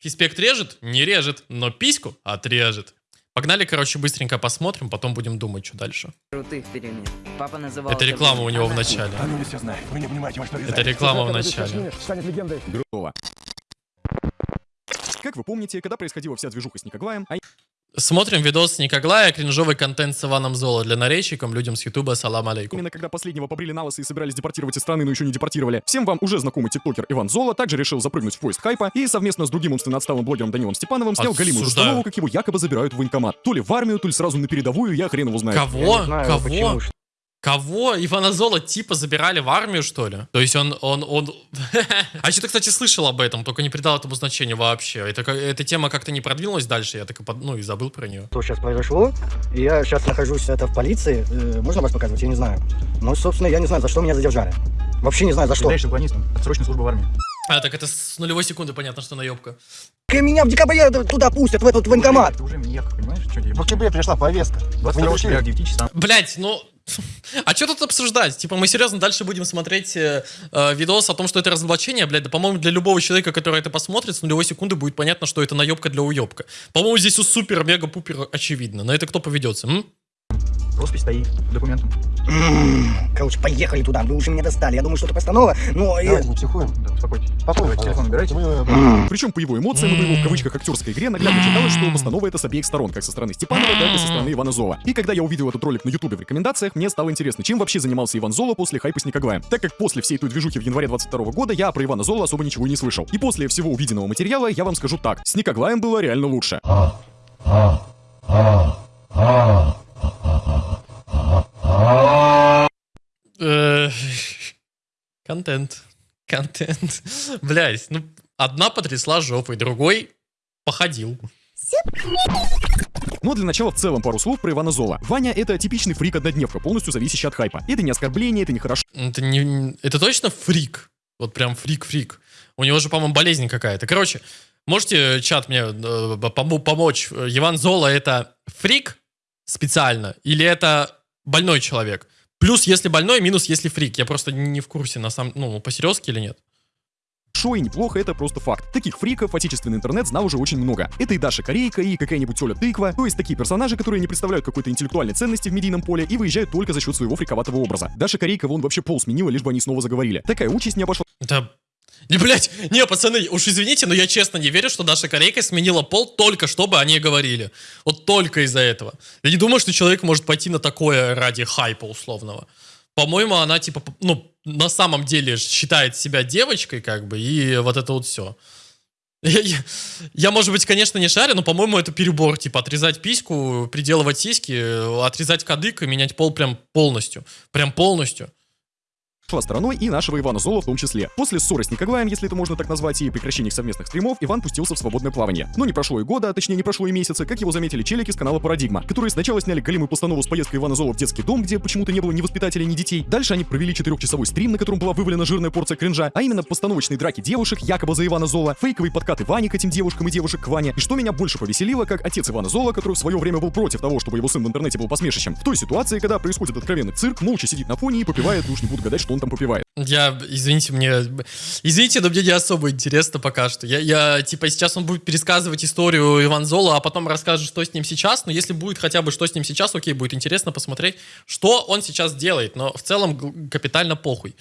Фиспект режет? Не режет, но письку отрежет. Погнали, короче, быстренько посмотрим, потом будем думать, что дальше. крутых перемен. Папа называл Это реклама у него в начале. А ну не все знает. Вы не понимаете, во что Это реклама в начале. станет легендой. Грубого. Как вы помните, когда происходила вся движуха с Никоглаем, а Смотрим видос Никоглая, кринжовый контент с Иваном Золо для наречиком, людям с Ютуба, салам алейкум. именно когда последнего побрили на лысо и собирались депортировать из страны, но еще не депортировали, всем вам уже знакомый тиктокер Иван Зола также решил запрыгнуть в поезд хайпа и совместно с другим умственно отсталым блогером Данилом Степановым снял галимую Осуждаю. установу, как его якобы забирают в военкомат. То ли в армию, то ли сразу на передовую, я хрен его знаю. Кого? Кого? Кого? Ивана Зола типа забирали в армию, что ли? То есть он, он, он... а что-то, кстати, слышал об этом, только не придал этому значения вообще. Это, эта тема как-то не продвинулась дальше, я так и, под- ну, и забыл про нее. что сейчас произошло. Я сейчас нахожусь это в полиции. Э, можно вас показывать? Я не знаю. Ну, собственно, я не знаю, за что меня задержали. Вообще не знаю, за что. Являешься уклонистом. Срочная служба в армии. А, так это с нулевой секунды понятно, что наебка. Меня в декабре туда пустят, в этот военкомат. Ты уже маньяк, понимаешь? Что? В октябре пришла повестка. Вы 22 не октября, ушли. 9 часам. Блять, ну... А что тут обсуждать? Типа, мы серьезно дальше будем смотреть э, э, видос о том, что это разоблачение, блядь, да, по-моему, для любого человека, который это посмотрит, с нулевой секунды будет понятно, что это наебка для уебка. По-моему, здесь у супер-мега-пупер очевидно. На это кто поведется, м? Роспись стоит, документом. М, Короче, поехали туда. Вы уже меня достали. Я думаю, что это постанова. Но... э, Давайте не психуем. Да, успокойтесь. Спокойно, Давайте телефон убирайте. Мы, э, Причем по его эмоциям и по его в кавычках актерской игре наглядно читалось, что постанова это с обеих сторон, как со стороны Степанова, так и со стороны Ивана Зола. И когда я увидел этот ролик на ютубе в рекомендациях, мне стало интересно, чем вообще занимался Иван Зола после хайпа с Никоглаем. Так как после всей той движухи в январе 22 года я про Ивана Зола особо ничего и не слышал. И после всего увиденного материала я вам скажу так, с Никоглаем было реально лучше. Э, Контент. Контент. Блять, ну, одна потрясла жопой, другой походил. Но для начала в целом пару слов про Ивана Зола. Ваня это типичный фрик-однодневка, полностью зависящий от хайпа. Это не оскорбление, это не хорошо. Это, не, это точно фрик? Вот прям фрик-фрик. У него же, по-моему, болезнь какая-то. Короче, можете, чат, мне э, помо- помочь? Иван Зола это фрик специально? Или это больной человек? Плюс, если больной, минус, если фрик. Я просто не в курсе, на самом... Ну, по-серьезки или нет? Шо и неплохо, это просто факт. Таких фриков отечественный интернет знал уже очень много. Это и Даша Корейка, и какая-нибудь Оля Тыква, то есть такие персонажи, которые не представляют какой-то интеллектуальной ценности в медийном поле и выезжают только за счет своего фриковатого образа. Даша Корейка вон вообще пол сменила, лишь бы они снова заговорили. Такая участь не обошла Да... Не, блядь, не, пацаны, уж извините, но я честно не верю, что Даша Корейка сменила пол только чтобы они говорили. Вот только из-за этого. Я не думаю, что человек может пойти на такое ради хайпа условного. По-моему, она типа, ну, на самом деле считает себя девочкой, как бы, и вот это вот все. Я, я- я, может быть, конечно, не шарю, но, по-моему, это перебор. Типа, отрезать письку, приделывать сиськи, отрезать кадык и менять пол прям полностью. Прям полностью. Стороной и нашего Ивана Зола в том числе. После ссоры с Никоглаем, если это можно так назвать, и прекращения совместных стримов, Иван пустился в свободное плавание. Но не прошло и года, а точнее не прошло и месяца, как его заметили челики с канала Парадигма, которые сначала сняли голимую постанову с поездкой Ивана Зола в детский дом, где почему-то не было ни воспитателей, ни детей. Дальше они провели четырехчасовой стрим, на котором была вывалена жирная порция кринжа, а именно постановочные драки девушек, якобы за Ивана Зола, фейковый подкаты Вани к этим девушкам и девушек к Ване. И что меня больше повеселило, как отец Ивана Зола, который в свое время был против того, чтобы его сын в интернете был посмешищем. В той ситуации, когда происходит откровенный цирк, молча сидит на фоне и попивает, уж не буду гадать, что он там попивает. Я, извините, мне... Извините, но мне не особо интересно пока что. Я, я, типа, сейчас он будет пересказывать историю Иван Зола, а потом расскажет, что с ним сейчас. Но если будет хотя бы что с ним сейчас, окей, будет интересно посмотреть, что он сейчас делает. Но в целом капитально похуй.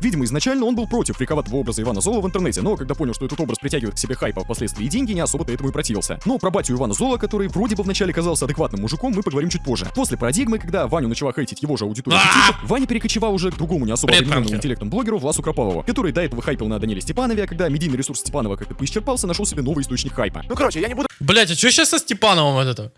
Видимо, изначально он был против фриковатого образа Ивана Зола в интернете, но когда понял, что этот образ притягивает к себе хайпа, впоследствии и деньги, не особо-то этому и противился. Но про батю Ивана Зола, который вроде бы вначале казался адекватным мужиком, мы поговорим чуть позже. После парадигмы, когда Ваню начала хейтить его же аудитория А! Ваня перекочевал уже к другому не особо пранкер. интеллектом блогеру Власу Кропалову, который до этого хайпил на Даниле Степанове, а когда медийный ресурс Степанова как-то поисчерпался, нашел себе новый источник хайпа. Ну, короче, я не буду Блять, а что сейчас со Степановым вот это?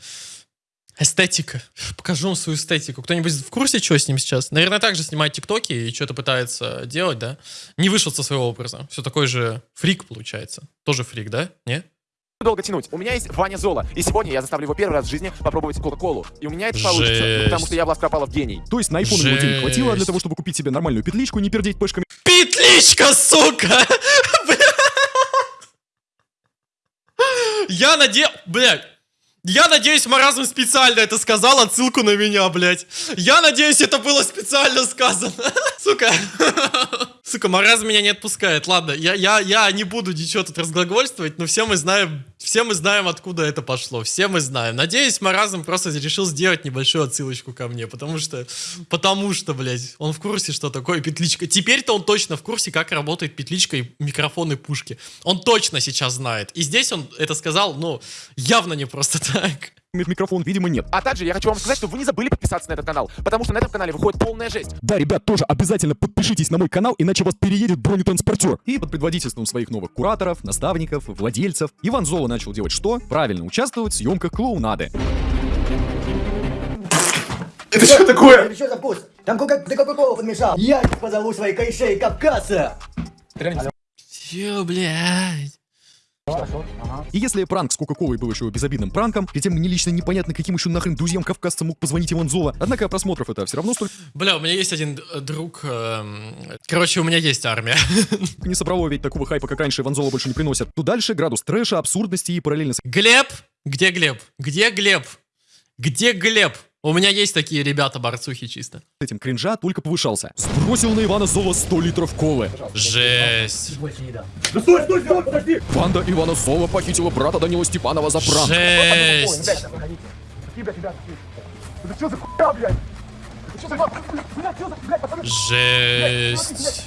Эстетика. Покажу вам свою эстетику. Кто-нибудь в курсе, что с ним сейчас? Наверное, также снимает тиктоки и что-то пытается делать, да? Не вышел со своего образа. Все такой же фрик, получается. Тоже фрик, да? Не? долго тянуть. У меня есть Ваня Зола, и сегодня я заставлю его первый раз в жизни попробовать Кока-Колу. И у меня это получится, Жесть. потому что я Влас Кропалов гений. То есть на iPhone ему денег хватило для того, чтобы купить себе нормальную петличку и не пердеть пешками Петличка, сука! Я надел... Блядь. Я надеюсь, Маразм специально это сказал, отсылку на меня, блядь. Я надеюсь, это было специально сказано. Сука. Сука, Маразм меня не отпускает. Ладно, я, я, я не буду ничего тут разглагольствовать, но все мы знаем, все мы знаем, откуда это пошло. Все мы знаем. Надеюсь, Маразм просто решил сделать небольшую отсылочку ко мне, потому что, потому что, блядь, он в курсе, что такое петличка. Теперь-то он точно в курсе, как работает петличка и микрофон и пушки. Он точно сейчас знает. И здесь он это сказал, ну, явно не просто так. Ми- Микрофон, видимо, нет. А также я хочу вам сказать, чтобы вы не забыли подписаться на этот канал, потому что на этом канале выходит полная жесть. Да, ребят, тоже обязательно подпишитесь на мой канал, иначе вас переедет бронетранспортер. И под предводительством своих новых кураторов, наставников, владельцев, Иван Золо начал делать что? Правильно, участвовать в съемках клоунады. Это что такое? Ты что за вкус? Там кока ты кока-колу подмешал. Я позову своих корешей Кавказа. Че, блядь? И если пранк с Кока-Колой был еще безобидным пранком, тем мне лично непонятно, каким еще нахрен друзьям кавказца мог позвонить Иван Золо, однако просмотров это все равно столько Бля, у меня есть один э, друг. эм, Короче, у меня есть армия. не собрало, ведь такого хайпа, как раньше, Иван Золо больше не приносят. То дальше градус трэша, абсурдности и параллельно Глеб? Где Глеб? Где Глеб? Где Глеб? У меня есть такие ребята, борцухи чисто. этим кринжа только повышался. Сбросил на Ивана Золо 100 литров колы. Жесть. Больше не дам. Банда Ивана Золо похитила брата Данила Степанова за пранк. Жесть. Жесть.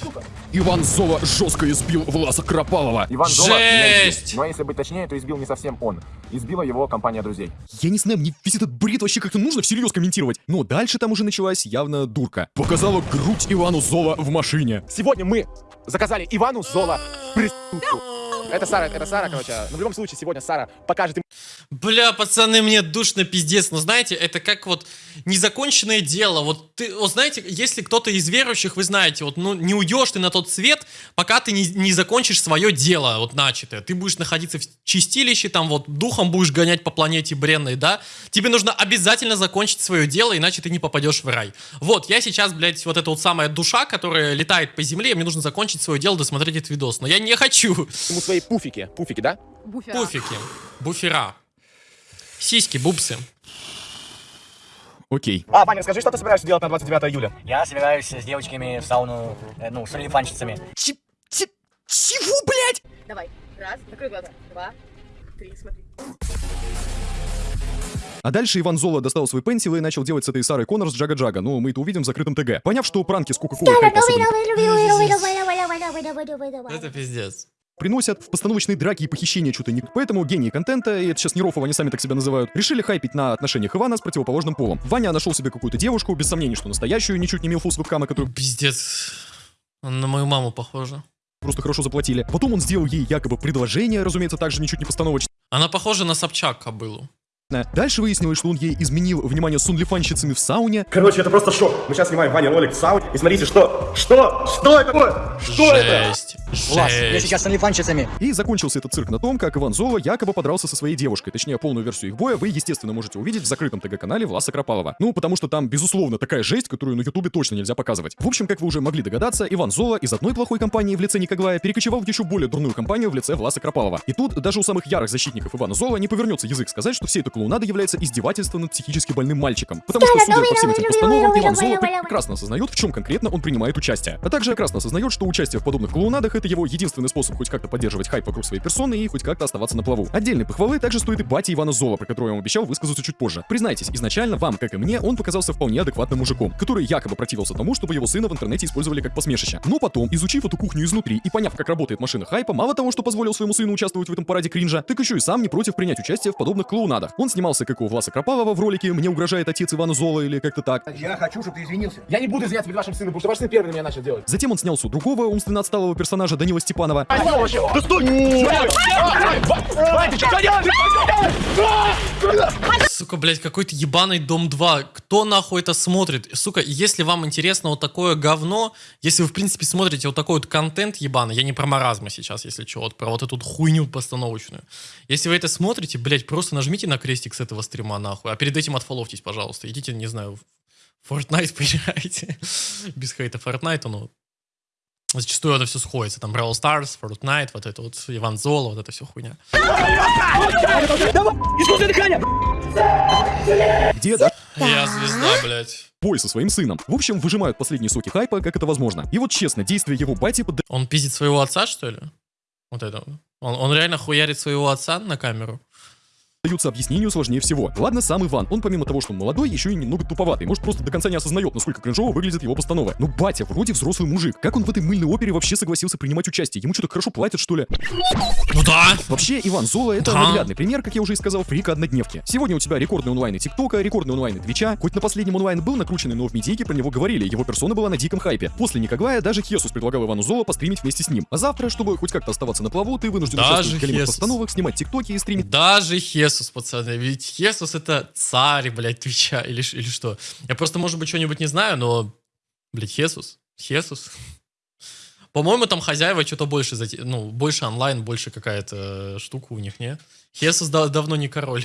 Иван Золо жестко избил Власа Кропалова. Иван Жесть! Избил. Но если быть точнее, то избил не совсем он. Избила его компания друзей. Я не знаю, мне весь этот бред вообще как-то нужно всерьез комментировать. Но дальше там уже началась явно дурка. Показала грудь Ивану Золо в машине. Сегодня мы заказали Ивану Зола преступку. Это Сара, это Сара, короче. Но в любом случае, сегодня Сара покажет им Бля, пацаны, мне душно пиздец. Но знаете, это как вот незаконченное дело. Вот ты, вот знаете, если кто-то из верующих, вы знаете, вот ну не уйдешь ты на тот свет, пока ты не, не закончишь свое дело, вот начатое. Ты будешь находиться в чистилище, там вот духом будешь гонять по планете бренной, да? Тебе нужно обязательно закончить свое дело, иначе ты не попадешь в рай. Вот, я сейчас, блядь, вот эта вот самая душа, которая летает по земле, мне нужно закончить свое дело, досмотреть этот видос. Но я не хочу. ему свои пуфики. Пуфики, да? Буфера. Пуфики, буфера, сиськи, бубсы. Окей. А, Ваня, скажи, что ты собираешься делать на 29 июля? Я собираюсь с девочками в сауну, э, ну, с олифанщицами. Чего, блядь? Давай. Раз. Закрой глаза. Два. Три. Смотри. А дальше Иван Золо достал свой пенсил и начал делать с этой Сарой Коннор с Джага-Джага. Ну, мы это увидим в закрытом ТГ. Поняв, что пранки с Кока-Колой Это пиздец. Приносят в постановочные драки и похищения что-то не... Поэтому гении контента, и это сейчас не Рофов, они сами так себя называют, решили хайпить на отношениях Ивана с противоположным полом. Ваня нашел себе какую-то девушку, без сомнений, что настоящую, ничуть не милфу с вебкама, которую Пиздец. Он на мою маму похожа. просто хорошо заплатили. Потом он сделал ей якобы предложение, разумеется, также ничуть не постановочное. Она похожа на Собчак кобылу. Дальше выяснилось, что он ей изменил внимание с унлифанщицами в сауне, Короче, это просто шок. Мы сейчас снимаем Ваня ролик в сауне, и смотрите, что? Что? Что это такое? Что это? Жесть. Влас, я сейчас с олифанщицами. И закончился этот цирк на том, как Иван Золо якобы подрался со своей девушкой. Точнее, полную версию их боя вы, естественно, можете увидеть в закрытом ТГ-канале Власа Кропалова. Ну, потому что там, безусловно, такая жесть, которую на Ютубе точно нельзя показывать. В общем, как вы уже могли догадаться, Иван Золо из одной плохой компании в лице Никоглая перекочевал в еще более дурную компанию в лице Власа Кропалова. И тут даже у самых ярых защитников Ивана Зола не повернется язык сказать, что вся эта клоунада является издевательством над психически больным мальчиком. Потому что, судя по всем этим постановам, Иван Золо прекрасно осознает, в чем конкретно он принимает участие. А также прекрасно осознает, что участие в подобных клоунадах это его единственный способ хоть как-то поддерживать хайп вокруг своей персоны и хоть как-то оставаться на плаву. Отдельной похвалы также стоит и бате Ивана Зола, про которого я вам обещал высказаться чуть позже. Признайтесь, изначально вам, как и мне, он показался вполне адекватным мужиком, который якобы противился тому, чтобы его сына в интернете использовали как посмешище. Но потом, изучив эту кухню изнутри и поняв, как работает машина хайпа, мало того, что позволил своему сыну участвовать в этом параде кринжа, так еще и сам не против принять участие в подобных клоунадах. Он снимался как у Власа Кропалова в ролике «Мне угрожает отец Ивана Зола» или как-то так. Я хочу, чтобы ты извинился. Я не буду извиняться перед вашим сыном, потому что ваш сын первый меня начал делать. Затем он снялся у другого умственно отсталого персонажа Данила Степанова. Да стой! Сука, блядь, какой-то ебаный Дом 2. Кто нахуй это смотрит? Сука, если вам интересно вот такое говно, если вы, в принципе, смотрите вот такой вот контент ебаный, я не про маразма сейчас, если что, вот про вот эту хуйню постановочную. Если вы это смотрите, блядь, просто нажмите на крестик с этого стрима нахуй, а перед этим отфоловьтесь, пожалуйста. Идите, не знаю, в Fortnite поиграйте. Без хейта Fortnite, ну, зачастую это все сходится. Там Brawl Stars, Fortnite, вот это вот, Иван Золо, вот это все хуйня. Где да, Я звезда, блядь. бой со своим сыном. В общем, выжимают последние соки хайпа, как это возможно. И вот честно, действия его бати Он пиздит своего отца, что ли? Вот это. Он, он реально хуярит своего отца на камеру? Поддаются объяснению сложнее всего. Ладно, сам Иван, он помимо того, что он молодой, еще и немного туповатый. Может, просто до конца не осознает, насколько кринжово выглядит его постанова. Но батя вроде взрослый мужик. Как он в этой мыльной опере вообще согласился принимать участие? Ему что-то хорошо платят, что ли? Ну да. Вообще, Иван Золо это Да. наглядный пример, как я уже и сказал, фрика однодневки. Сегодня у тебя рекордный онлайн и ТикТока, рекордный онлайн и Твича. Хоть на последнем онлайн был накрученный, но в медийке про него говорили, его персона была на диком хайпе. После Никоглая даже Хесус предлагал Ивану Золо постримить вместе с ним. А завтра, чтобы хоть как-то оставаться на плаву, ты вынужден Даже участвовать в постановах, снимать ТикТоки и стримить Даже Хесус, пацаны. Ведь Хесус это царь, блядь, Твича или, или что. Я просто, может быть, что-нибудь не знаю, но, блядь, Хесус. Хесус. По-моему, там хозяева что-то больше, ну, больше онлайн, больше какая-то штука у них, не? Хесус да- давно не король.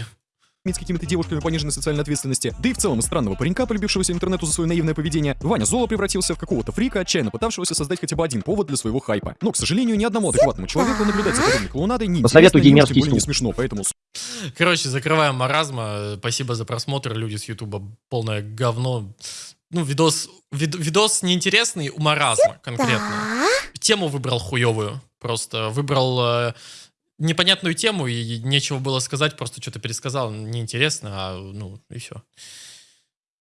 С какими-то девушками пониженной социальной ответственности, да и в целом из странного паренька, полюбившегося интернету за свое наивное поведение, Ваня Золо превратился в какого-то фрика, отчаянно пытавшегося создать хотя бы один повод для своего хайпа. Но, к сожалению, ни одному адекватному человеку наблюдать за подобной клоунадой не Посоветуй интересно, ей мерзкий не смешно, поэтому Короче, закрываем маразма. Спасибо за просмотр, люди с Ютуба. Полное говно. Ну, видос, вид- видос неинтересный у маразма конкретно. Тему выбрал хуевую. Просто выбрал э, непонятную тему, и нечего было сказать, просто что-то пересказал. Неинтересно, а ну, и все.